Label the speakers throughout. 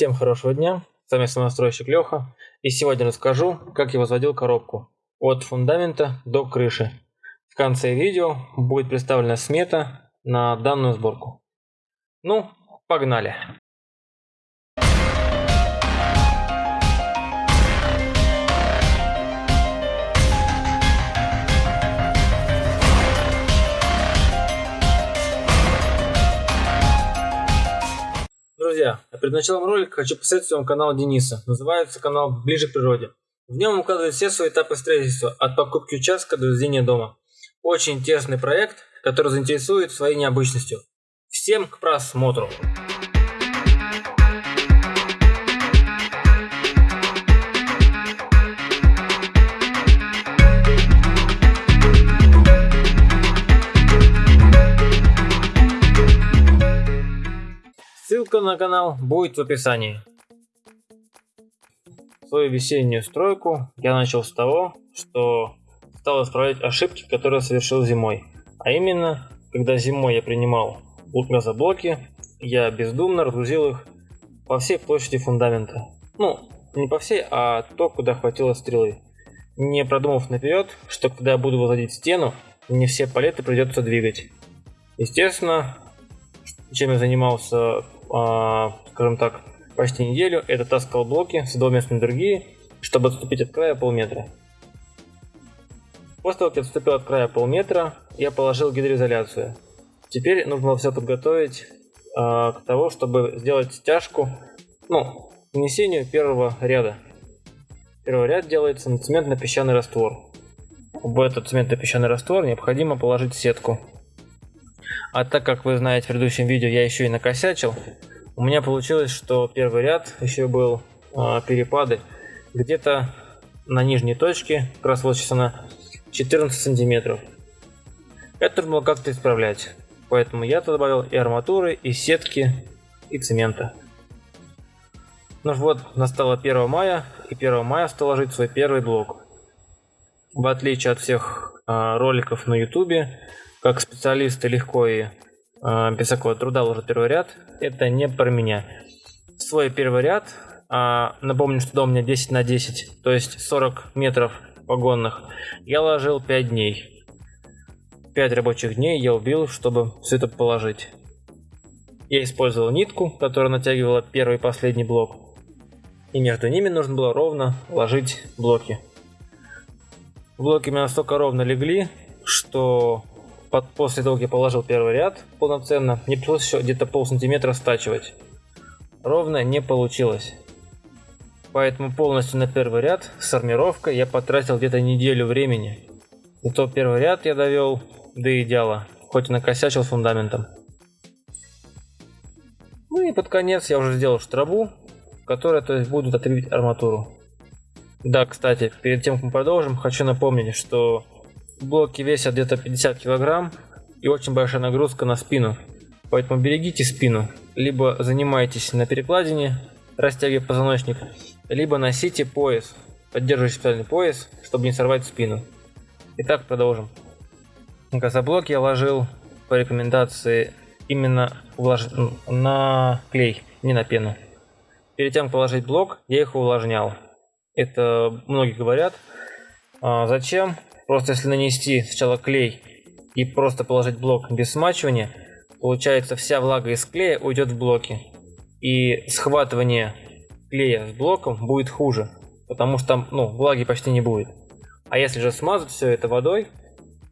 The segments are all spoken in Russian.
Speaker 1: Всем хорошего дня, с вами самостройщик Леха, и сегодня расскажу, как я возводил коробку от фундамента до крыши. В конце видео будет представлена смета на данную сборку. Ну, погнали! Друзья, перед началом ролика хочу посоветовать вам канал Дениса. Называется канал «Ближе к природе». В нем он все свои этапы строительства, от покупки участка до возведения дома. Очень интересный проект, который заинтересует своей необычностью. Всем к просмотру! На канал будет в описании. Свою весеннюю стройку я начал с того, что стал исправлять ошибки, которые совершил зимой. А именно, когда зимой я принимал газоблоки, я бездумно разгрузил их по всей площади фундамента. Ну, не по всей, а то, куда хватило стрелы. Не продумав наперед, что когда я буду возводить стену, не все палеты придется двигать. Естественно, чем я занимался скажем так, почти неделю, это таскал блоки с двуместной другие, чтобы отступить от края полметра. После того, как я отступил от края полметра, я положил гидроизоляцию. Теперь нужно все подготовить э, к тому, чтобы сделать стяжку, ну, к нанесению первого ряда. Первый ряд делается на цементно-песчаный раствор. В этот цементно-песчаный раствор необходимо положить сетку. А так как вы знаете, в предыдущем видео я еще и накосячил, у меня получилось, что первый ряд еще был э, перепады где-то на нижней точке, как раз вот сейчас она 14 сантиметров. Это нужно было как-то исправлять. Поэтому я туда добавил и арматуры, и сетки, и цемента. Ну вот, настало 1 мая, и 1 мая стал ложить свой первый блок. В отличие от всех э, роликов на ютубе, как специалисты легко и э, без всякого труда ложат первый ряд, это не про меня. Свой первый ряд, э, напомню, что дом у меня 10 на 10, то есть 40 метров погонных, я ложил 5 дней. 5 рабочих дней я убил, чтобы все это положить. Я использовал нитку, которая натягивала первый и последний блок. И между ними нужно было ровно ложить блоки. Блоки у меня настолько ровно легли, что под, после того, как я положил первый ряд полноценно, мне пришлось еще где-то пол сантиметра стачивать. Ровно не получилось. Поэтому полностью на первый ряд с армировкой я потратил где-то неделю времени. Зато первый ряд я довел до идеала, хоть и накосячил фундаментом. Ну и под конец я уже сделал штрабу, в которой то есть будут отрывать арматуру. Да, кстати, перед тем как мы продолжим, хочу напомнить, что Блоки весят где-то 50 килограмм и очень большая нагрузка на спину. Поэтому берегите спину. Либо занимайтесь на перекладине, растягивая позвоночник, либо носите пояс, поддерживающий специальный пояс, чтобы не сорвать спину. Итак, продолжим. Газоблок я ложил по рекомендации именно увлаж... на клей, не на пену. Перед тем, как положить блок, я их увлажнял. Это многие говорят. А зачем? Просто если нанести сначала клей и просто положить блок без смачивания, получается вся влага из клея уйдет в блоки. И схватывание клея с блоком будет хуже, потому что там ну, влаги почти не будет. А если же смазать все это водой,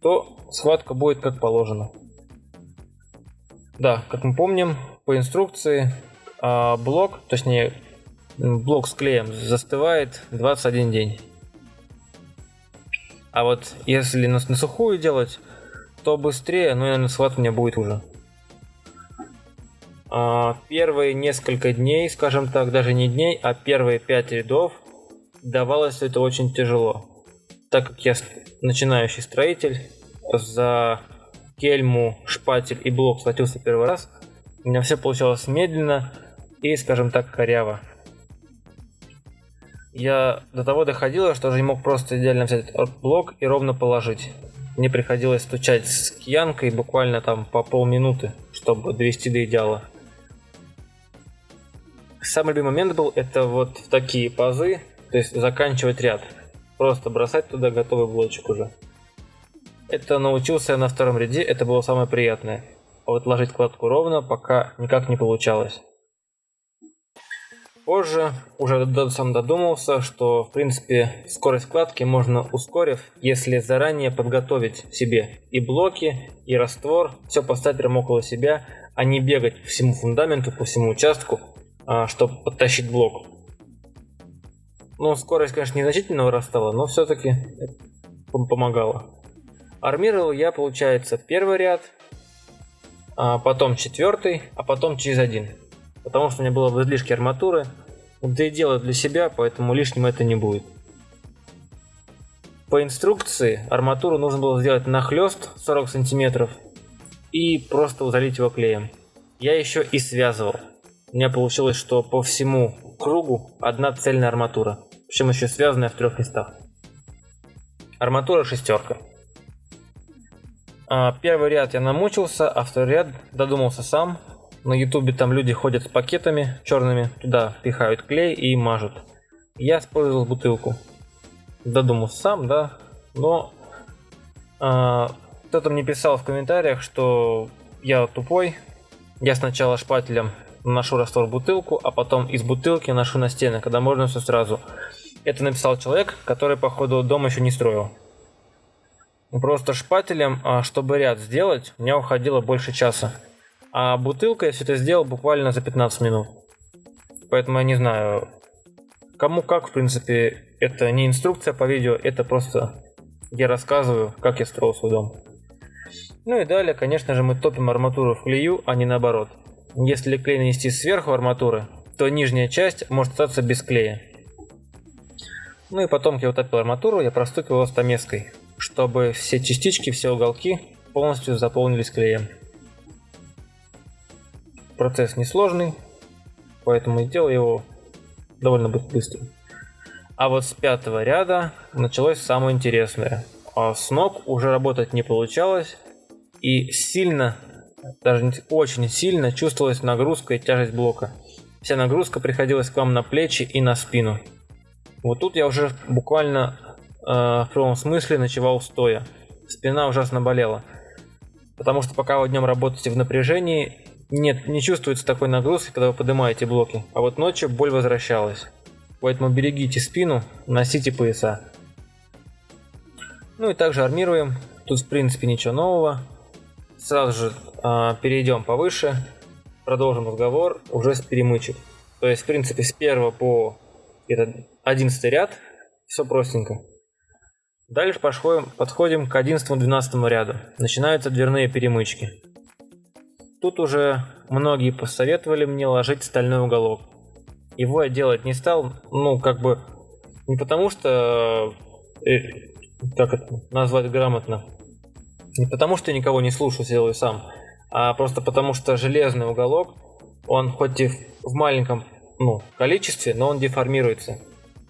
Speaker 1: то схватка будет как положено. Да, как мы помним, по инструкции а, блок, точнее блок с клеем застывает 21 день. А вот если на, на сухую делать, то быстрее, но, наверное, схватывание будет уже. А, первые несколько дней, скажем так, даже не дней, а первые пять рядов давалось это очень тяжело. Так как я начинающий строитель, за кельму, шпатель и блок схватился первый раз, у меня все получалось медленно и, скажем так, коряво я до того доходила, что уже не мог просто идеально взять блок и ровно положить. Мне приходилось стучать с киянкой буквально там по полминуты, чтобы довести до идеала. Самый любимый момент был это вот в такие пазы, то есть заканчивать ряд. Просто бросать туда готовый блочек уже. Это научился я на втором ряде, это было самое приятное. А вот ложить кладку ровно пока никак не получалось. Позже уже сам додумался, что в принципе скорость кладки можно ускорив, если заранее подготовить себе и блоки, и раствор, все поставить прямо около себя, а не бегать по всему фундаменту, по всему участку, а, чтобы подтащить блок. Ну, скорость, конечно, незначительно вырастала, но все-таки помогало. Армировал я, получается, первый ряд, а потом четвертый, а потом через один потому что у меня было в излишке арматуры. Да и делаю для себя, поэтому лишним это не будет. По инструкции арматуру нужно было сделать нахлест 40 сантиметров и просто залить его клеем. Я еще и связывал. У меня получилось, что по всему кругу одна цельная арматура, причем еще связанная в трех местах. Арматура шестерка. А, первый ряд я намучился, а второй ряд додумался сам, на ютубе там люди ходят с пакетами черными, туда пихают клей и мажут. Я использовал бутылку. Додумал сам, да, но а, кто-то мне писал в комментариях, что я тупой. Я сначала шпателем наношу раствор в бутылку, а потом из бутылки ношу на стены, когда можно все сразу. Это написал человек, который, походу, дом еще не строил. Просто шпателем, а, чтобы ряд сделать, у меня уходило больше часа. А бутылка я все это сделал буквально за 15 минут. Поэтому я не знаю, кому как, в принципе, это не инструкция по видео, это просто я рассказываю, как я строил свой дом. Ну и далее, конечно же, мы топим арматуру в клею, а не наоборот. Если клей нанести сверху арматуры, то нижняя часть может остаться без клея. Ну и потом, я утопил арматуру, я простукивал стамеской, чтобы все частички, все уголки полностью заполнились клеем. Процесс несложный, поэтому сделал его довольно быстро. А вот с пятого ряда началось самое интересное. А с ног уже работать не получалось, и сильно, даже очень сильно чувствовалась нагрузка и тяжесть блока. Вся нагрузка приходилась к вам на плечи и на спину. Вот тут я уже буквально э, в прямом смысле ночевал стоя. Спина ужасно болела. Потому что пока вы днем работаете в напряжении, нет, не чувствуется такой нагрузки, когда вы поднимаете блоки, а вот ночью боль возвращалась. Поэтому берегите спину, носите пояса. Ну и также армируем. Тут в принципе ничего нового. Сразу же э, перейдем повыше. Продолжим разговор уже с перемычек. То есть в принципе с 1 по этот 11 ряд все простенько. Дальше подходим, подходим к 11-12 ряду. Начинаются дверные перемычки. Тут уже многие посоветовали мне ложить стальной уголок. Его я делать не стал, ну, как бы, не потому что, э, как это назвать грамотно, не потому что никого не слушаю, делаю сам, а просто потому что железный уголок, он хоть и в маленьком ну, количестве, но он деформируется.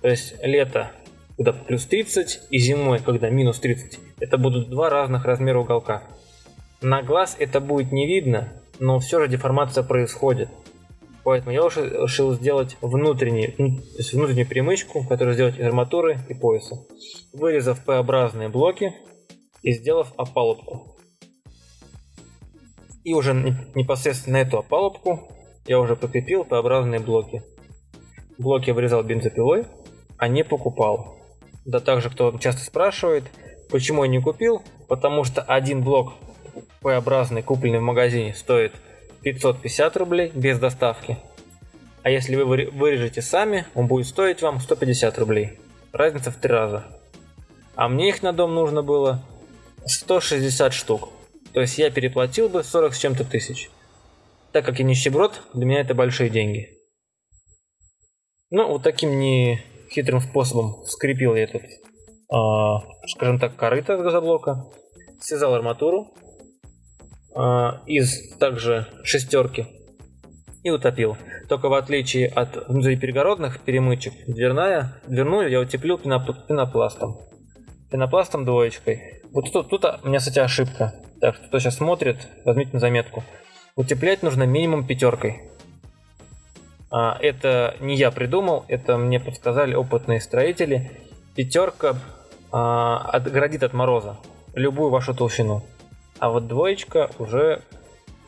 Speaker 1: То есть лето, когда плюс 30, и зимой, когда минус 30, это будут два разных размера уголка. На глаз это будет не видно, но все же деформация происходит. Поэтому я решил сделать внутренний, то есть внутреннюю перемычку, которую сделать из арматуры и пояса. Вырезав П-образные блоки и сделав опалубку. И уже непосредственно эту опалубку я уже прикрепил П-образные блоки. Блоки вырезал бензопилой, а не покупал. Да также кто часто спрашивает, почему я не купил, потому что один блок П-образный, купленный в магазине, стоит 550 рублей без доставки. А если вы вырежете сами, он будет стоить вам 150 рублей. Разница в три раза. А мне их на дом нужно было 160 штук. То есть я переплатил бы 40 с чем-то тысяч. Так как я нищеброд, для меня это большие деньги. Ну, вот таким не хитрым способом скрепил я этот, э, скажем так, корыто газоблока. Связал арматуру, из также шестерки и утопил. Только в отличие от внутриперегородных перемычек, дверная, дверную я утеплил пенопластом. Пенопластом двоечкой. Вот тут, тут у меня, кстати, ошибка. Так кто сейчас смотрит, возьмите на заметку. Утеплять нужно минимум пятеркой. А, это не я придумал, это мне подсказали опытные строители. Пятерка а, отгородит от мороза любую вашу толщину. А вот двоечка уже,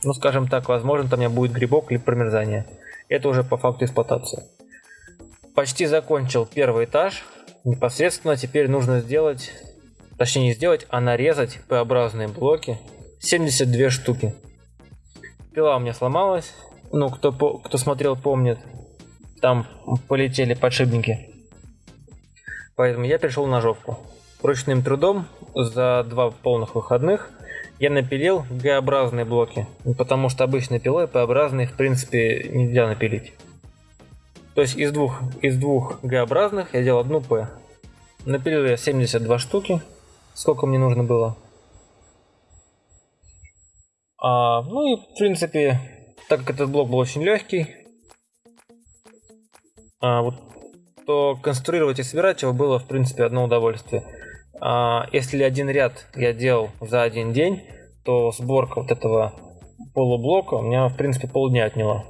Speaker 1: ну скажем так, возможно там у меня будет грибок или промерзание. Это уже по факту эксплуатации. Почти закончил первый этаж. Непосредственно теперь нужно сделать, точнее не сделать, а нарезать П-образные блоки. 72 штуки. Пила у меня сломалась. Ну, кто, кто смотрел, помнит. Там полетели подшипники. Поэтому я перешел на ножовку. Ручным трудом за два полных выходных я напилил Г-образные блоки, потому что обычной пилой П-образные в принципе нельзя напилить. То есть из двух, из двух Г-образных я делал одну П. Напилил я 72 штуки, сколько мне нужно было. А, ну и в принципе, так как этот блок был очень легкий, а, вот, то конструировать и собирать его было в принципе одно удовольствие. А, если один ряд я делал за один день, то сборка вот этого полублока у меня в принципе полдня отняла.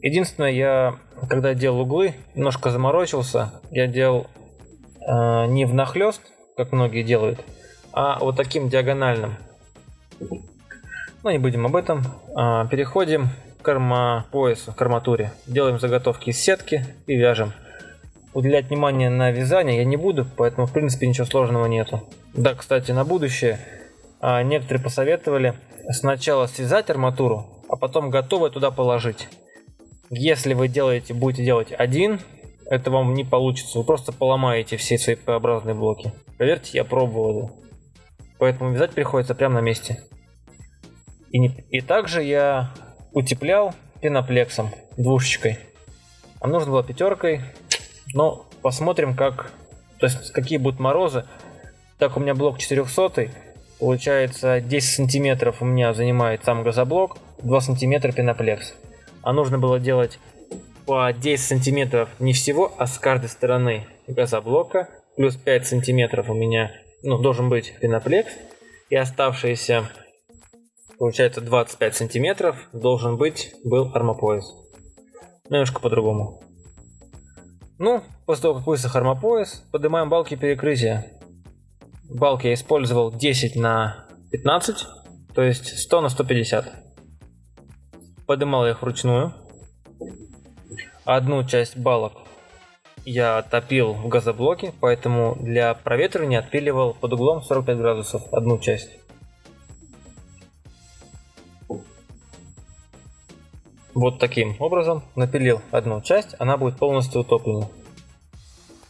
Speaker 1: Единственное, я когда делал углы, немножко заморочился. Я делал э, не внахлёст, как многие делают, а вот таким диагональным. Но не будем об этом. Э, переходим к армопоясу, к арматуре. Делаем заготовки из сетки и вяжем уделять внимание на вязание я не буду, поэтому в принципе ничего сложного нету. Да, кстати, на будущее а, некоторые посоветовали сначала связать арматуру, а потом готовое туда положить. Если вы делаете, будете делать один, это вам не получится. Вы просто поломаете все свои П-образные блоки. Поверьте, я пробовал это. Поэтому вязать приходится прямо на месте. И, не, и также я утеплял пеноплексом, двушечкой. А нужно было пятеркой, но посмотрим, как, то есть какие будут морозы. Так, у меня блок 400, получается 10 сантиметров у меня занимает сам газоблок, 2 сантиметра пеноплекс. А нужно было делать по 10 сантиметров не всего, а с каждой стороны газоблока, плюс 5 сантиметров у меня ну, должен быть пеноплекс, и оставшиеся, получается, 25 сантиметров должен быть был армопояс. Немножко по-другому. Ну, после того, как высох армопояс, поднимаем балки перекрытия. Балки я использовал 10 на 15, то есть 100 на 150. Поднимал их вручную. Одну часть балок я топил в газоблоке, поэтому для проветривания отпиливал под углом 45 градусов одну часть. Вот таким образом напилил одну часть, она будет полностью утоплена.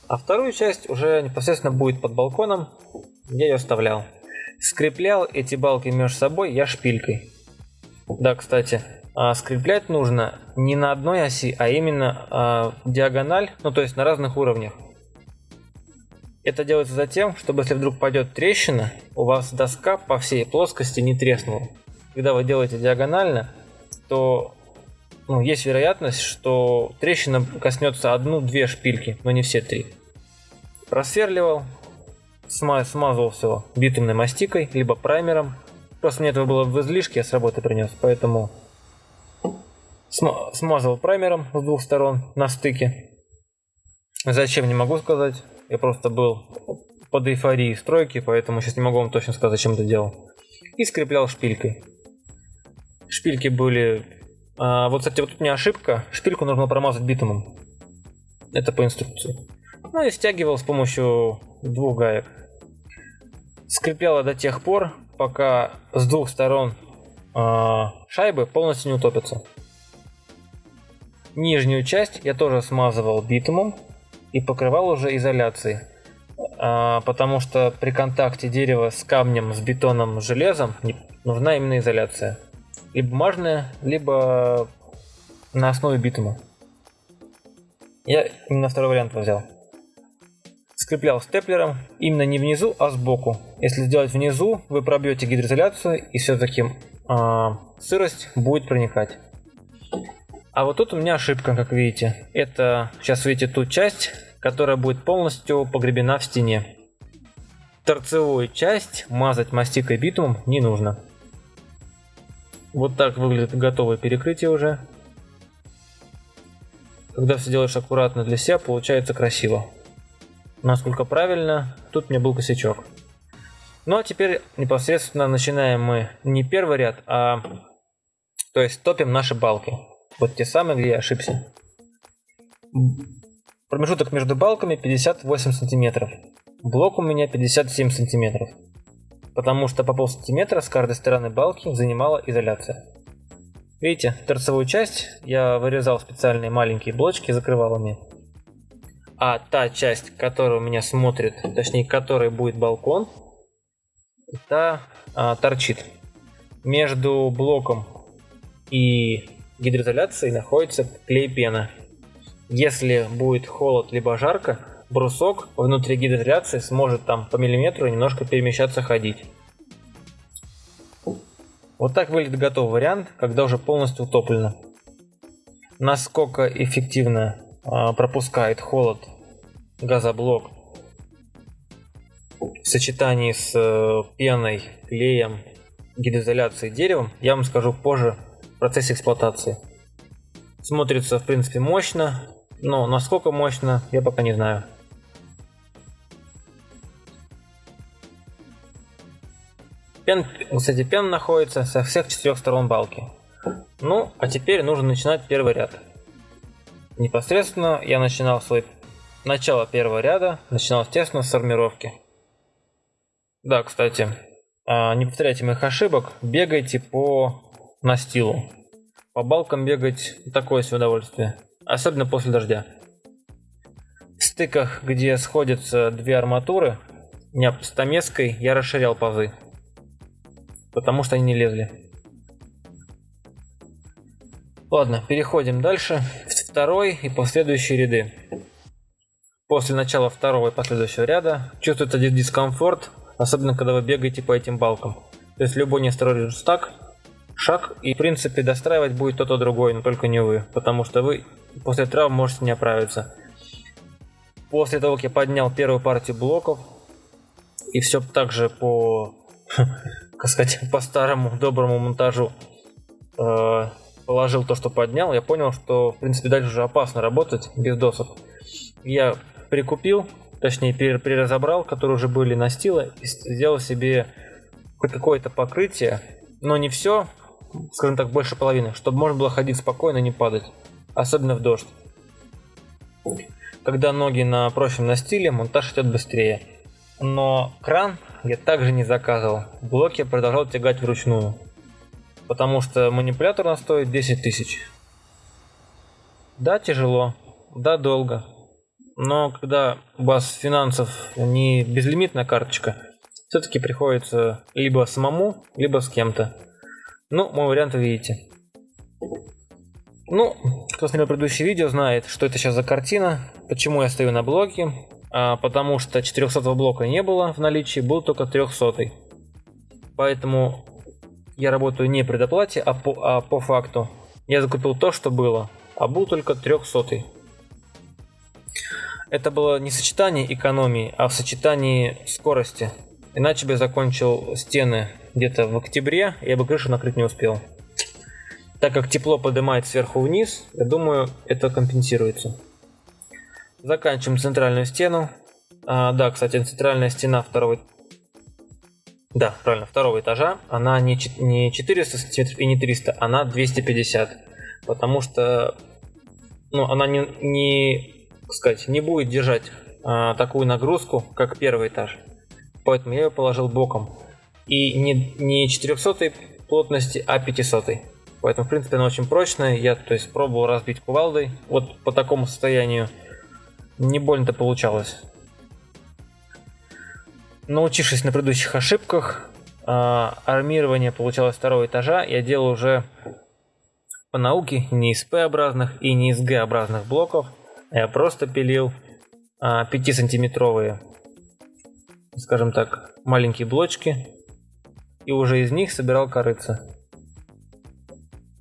Speaker 1: А вторую часть уже непосредственно будет под балконом, я ее оставлял. Скреплял эти балки между собой я шпилькой. Да, кстати, а, скреплять нужно не на одной оси, а именно а, диагональ, ну то есть на разных уровнях. Это делается затем, чтобы если вдруг пойдет трещина, у вас доска по всей плоскости не треснула. Когда вы делаете диагонально, то ну, есть вероятность, что трещина коснется одну-две шпильки, но не все три. Просверливал, смазывал все битумной мастикой, либо праймером. Просто мне этого было в излишке, я с работы принес, поэтому смазывал праймером с двух сторон на стыке. Зачем, не могу сказать. Я просто был под эйфорией стройки, поэтому сейчас не могу вам точно сказать, зачем это делал. И скреплял шпилькой. Шпильки были а, вот, кстати, вот тут меня ошибка. Шпильку нужно промазать битумом. Это по инструкции. Ну и стягивал с помощью двух гаек. Скрепляла до тех пор, пока с двух сторон э, шайбы полностью не утопятся. Нижнюю часть я тоже смазывал битумом и покрывал уже изоляцией. А, потому что при контакте дерева с камнем, с бетоном, с железом нужна именно изоляция либо бумажная, либо на основе битума. Я именно второй вариант взял. Скреплял степлером именно не внизу, а сбоку. Если сделать внизу, вы пробьете гидроизоляцию и все-таки э, а, сырость будет проникать. А вот тут у меня ошибка, как видите. Это, сейчас видите ту часть, которая будет полностью погребена в стене. Торцевую часть мазать мастикой битумом не нужно. Вот так выглядит готовое перекрытие уже. когда все делаешь аккуратно для себя, получается красиво. Насколько правильно, тут мне был косячок. Ну а теперь непосредственно начинаем мы не первый ряд, а то есть топим наши балки. Вот те самые, где я ошибся. Промежуток между балками 58 сантиметров. Блок у меня 57 сантиметров. Потому что по полсантиметра с каждой стороны балки занимала изоляция. Видите, торцевую часть я вырезал специальные маленькие блочки, закрывал ими. А та часть, которая у меня смотрит, точнее, которой будет балкон, та а, торчит. Между блоком и гидроизоляцией находится клей-пена. Если будет холод либо жарко, брусок внутри гидроизоляции сможет там по миллиметру немножко перемещаться, ходить. Вот так выглядит готовый вариант, когда уже полностью утоплено. Насколько эффективно э, пропускает холод газоблок в сочетании с э, пеной, клеем, гидроизоляцией, деревом, я вам скажу позже в процессе эксплуатации. Смотрится в принципе мощно, но насколько мощно, я пока не знаю. Пен, кстати, пен находится со всех четырех сторон балки. Ну, а теперь нужно начинать первый ряд. Непосредственно я начинал свой начало первого ряда, начинал, естественно, с формировки. Да, кстати, а, не повторяйте моих ошибок, бегайте по настилу. По балкам бегать такое себе удовольствие, особенно после дождя. В стыках, где сходятся две арматуры, стамеской я расширял пазы потому что они не лезли. Ладно, переходим дальше. Второй и последующие ряды. После начала второго и последующего ряда чувствуется дискомфорт, особенно когда вы бегаете по этим балкам. То есть любой неосторожный стак, шаг, и в принципе достраивать будет тот, то другой, но только не вы, потому что вы после травм можете не оправиться. После того, как я поднял первую партию блоков, и все так же по так сказать, по старому доброму монтажу э, положил то, что поднял, я понял, что, в принципе, дальше уже опасно работать без досок. Я прикупил, точнее, переразобрал, которые уже были на стиле, и сделал себе какое-то покрытие, но не все, скажем так, больше половины, чтобы можно было ходить спокойно не падать, особенно в дождь. Когда ноги на прочном настиле, монтаж идет быстрее. Но кран я также не заказывал. Блоки я продолжал тягать вручную. Потому что манипулятор на стоит 10 тысяч. Да, тяжело. Да, долго. Но когда у вас финансов не безлимитная карточка, все-таки приходится либо самому, либо с кем-то. Ну, мой вариант видите. Ну, кто смотрел предыдущее видео, знает, что это сейчас за картина, почему я стою на блоке, потому что 400 блока не было в наличии, был только 300. Поэтому я работаю не предоплате, а по, а по факту. Я закупил то, что было, а был только 300. Это было не сочетание экономии, а в сочетании скорости. Иначе бы я закончил стены где-то в октябре, я бы крышу накрыть не успел. Так как тепло поднимает сверху вниз, я думаю, это компенсируется. Заканчиваем центральную стену. А, да, кстати, центральная стена второго... Да, правильно, второго этажа, она не, не 400 сантиметров и не 300, она 250. Потому что ну, она не, не, сказать, не будет держать а, такую нагрузку, как первый этаж. Поэтому я ее положил боком. И не, не 400 плотности, а 500. Поэтому, в принципе, она очень прочная. Я, то есть, пробовал разбить кувалдой. Вот по такому состоянию не больно-то получалось. Научившись на предыдущих ошибках, а, армирование получалось второго этажа, я делал уже по науке не из П-образных и не из Г-образных блоков, а я просто пилил 5-сантиметровые, скажем так, маленькие блочки, и уже из них собирал корыца.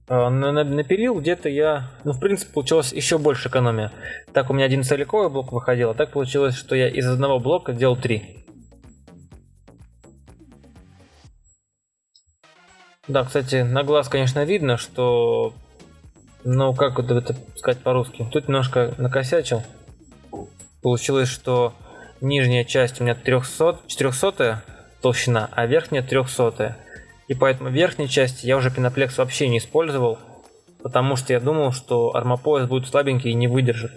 Speaker 1: А, напилил где-то я, ну в принципе получилось еще больше экономия. Так у меня один целиковый блок выходил, а так получилось, что я из одного блока делал три. Да, кстати, на глаз, конечно, видно, что Ну, как вот это сказать по-русски? Тут немножко накосячил. Получилось, что нижняя часть у меня 300, 400 толщина, а верхняя 300. И поэтому верхней части я уже пеноплекс вообще не использовал, потому что я думал, что армопояс будет слабенький и не выдержит.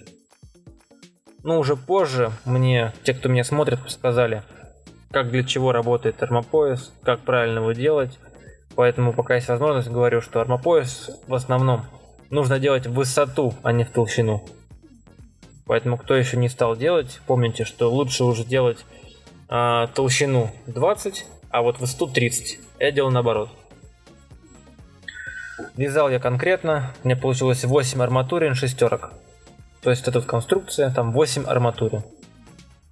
Speaker 1: Ну, уже позже мне, те, кто меня смотрит, сказали, как для чего работает армопояс, как правильно его делать. Поэтому пока есть возможность, говорю, что армопояс в основном нужно делать в высоту, а не в толщину. Поэтому кто еще не стал делать, помните, что лучше уже делать а, толщину 20, а вот высоту 30. Я делал наоборот. Вязал я конкретно, меня получилось 8 арматурин шестерок. То есть эта конструкция, там 8 арматурин.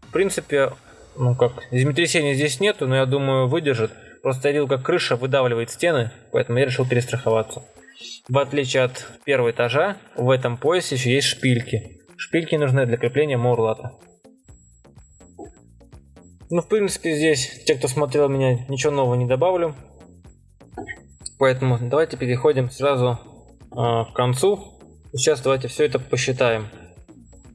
Speaker 1: В принципе, ну как, землетрясения здесь нету, но я думаю выдержит. Просто я видел, как крыша выдавливает стены, поэтому я решил перестраховаться. В отличие от первого этажа, в этом поясе еще есть шпильки. Шпильки нужны для крепления морлата. Ну, в принципе, здесь, те, кто смотрел меня, ничего нового не добавлю. Поэтому давайте переходим сразу э, к концу. Сейчас давайте все это посчитаем.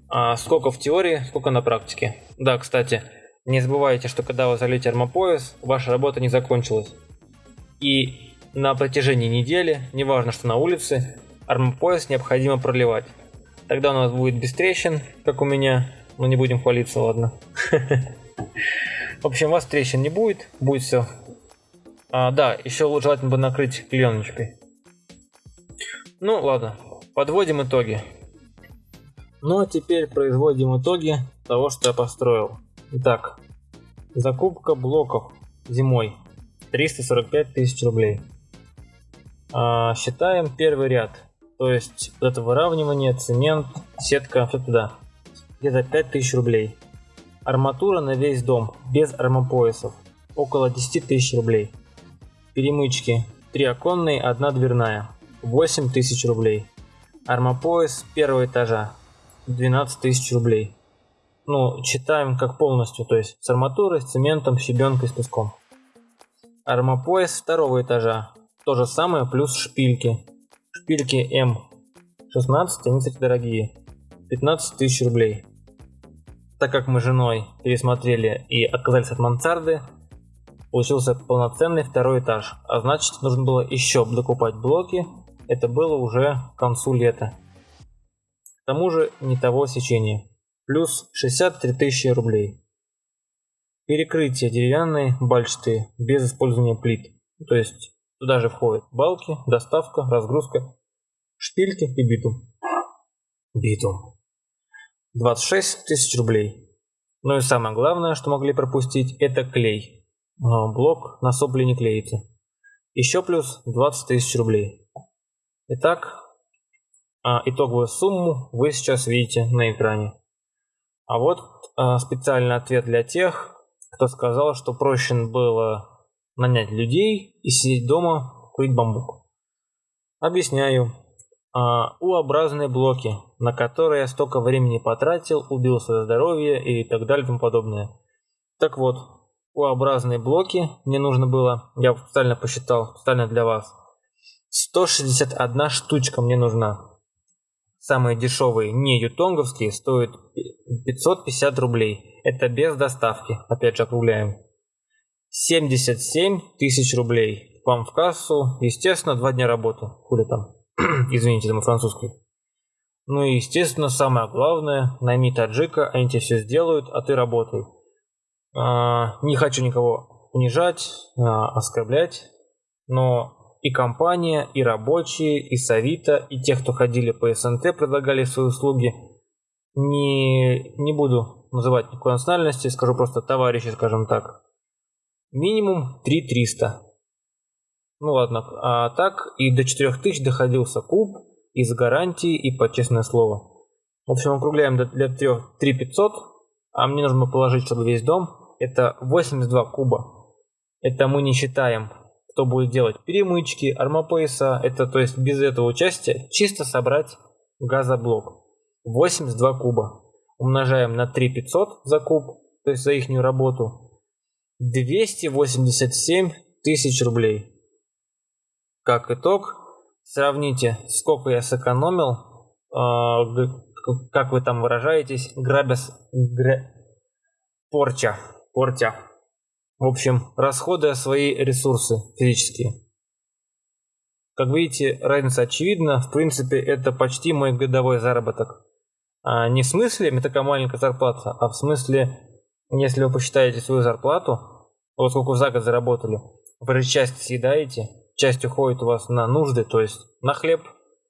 Speaker 1: А сколько в теории, сколько на практике. Да, кстати, не забывайте, что когда вы залите армопояс, ваша работа не закончилась. И на протяжении недели, неважно что на улице, армопояс необходимо проливать. Тогда у нас будет без трещин, как у меня. Но не будем хвалиться, ладно. В общем, у вас трещин не будет, будет все. А, да, еще желательно бы накрыть пленочкой. Ну ладно, подводим итоги. Ну а теперь производим итоги того, что я построил. Итак, закупка блоков зимой 345 тысяч рублей. А, считаем первый ряд. То есть вот это выравнивание, цемент, сетка, все туда. Где-то 5000 рублей. Арматура на весь дом, без армопоясов. Около 10 тысяч рублей. Перемычки. Три оконные, одна дверная. 8 тысяч рублей. Армопояс первого этажа. 12 тысяч рублей. Ну, читаем как полностью, то есть с арматурой, с цементом, щебенкой, с песком. Армопояс второго этажа. То же самое, плюс шпильки. Шпильки М16, они, кстати, дорогие. 15 тысяч рублей. Так как мы с женой пересмотрели и отказались от мансарды, получился полноценный второй этаж. А значит, нужно было еще докупать блоки. Это было уже к концу лета. К тому же не того сечения. Плюс 63 тысячи рублей. Перекрытие деревянной бальчатые без использования плит. То есть Туда же входят балки, доставка, разгрузка, шпильки и битум. Битум. 26 тысяч рублей. Ну и самое главное, что могли пропустить, это клей. Блок на сопли не клеится. Еще плюс 20 тысяч рублей. Итак, а, итоговую сумму вы сейчас видите на экране. А вот а, специальный ответ для тех, кто сказал, что проще было нанять людей и сидеть дома, курить бамбук. Объясняю. А, У-образные блоки, на которые я столько времени потратил, убил свое здоровье и так далее и тому подобное. Так вот, У-образные блоки мне нужно было, я специально посчитал, специально для вас, 161 штучка мне нужна. Самые дешевые, не ютонговские, стоят 550 рублей. Это без доставки, опять же округляем. 77 тысяч рублей. Вам в кассу. Естественно, два дня работы. Хули там. Извините, это французский. Ну и, естественно, самое главное, найми таджика, они тебе все сделают, а ты работай. А, не хочу никого унижать, а, оскорблять, но и компания, и рабочие, и Савита, и те, кто ходили по СНТ, предлагали свои услуги. Не, не буду называть никакой национальности, скажу просто товарищи, скажем так. Минимум 3300. Ну ладно, а так и до 4000 доходился куб из гарантии и по честное слово. В общем, округляем до, для 3, 3500, а мне нужно положить, чтобы весь дом, это 82 куба. Это мы не считаем, кто будет делать перемычки, армопояса, это то есть без этого участия, чисто собрать газоблок. 82 куба. Умножаем на 3500 за куб, то есть за их работу, 287 тысяч рублей. Как итог, Сравните, сколько я сэкономил, э, как вы там выражаетесь, грабес, гра... порча, порча. В общем, расходуя свои ресурсы физические. Как видите, разница очевидна. В принципе, это почти мой годовой заработок. А не в смысле это такая маленькая зарплата, а в смысле, если вы посчитаете свою зарплату, вот сколько вы за год заработали, вы же часть съедаете, часть уходит у вас на нужды, то есть на хлеб,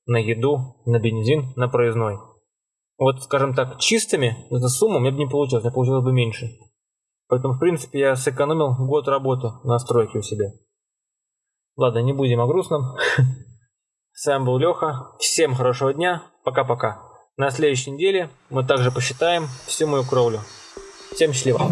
Speaker 1: на еду, на бензин, на проездной. Вот, скажем так, чистыми эта сумма у меня бы не получилась, мне получилось бы меньше. Поэтому, в принципе, я сэкономил год работы на стройке у себя. Ладно, не будем о грустном. С вами был Леха. Всем хорошего дня. Пока-пока. На следующей неделе мы также посчитаем всю мою кровлю. Всем счастливо.